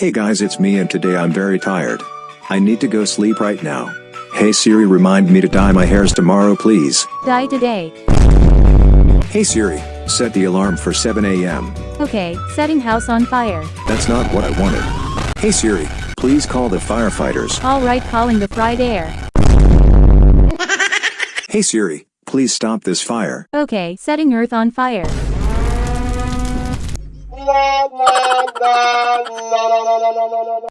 Hey guys it's me and today I'm very tired. I need to go sleep right now. Hey Siri remind me to dye my hairs tomorrow please. Dye today. Hey Siri, set the alarm for 7 a.m. Okay, setting house on fire. That's not what I wanted. Hey Siri, please call the firefighters. Alright calling the fried air. Hey Siri, please stop this fire. Okay, setting earth on fire. どうぞ。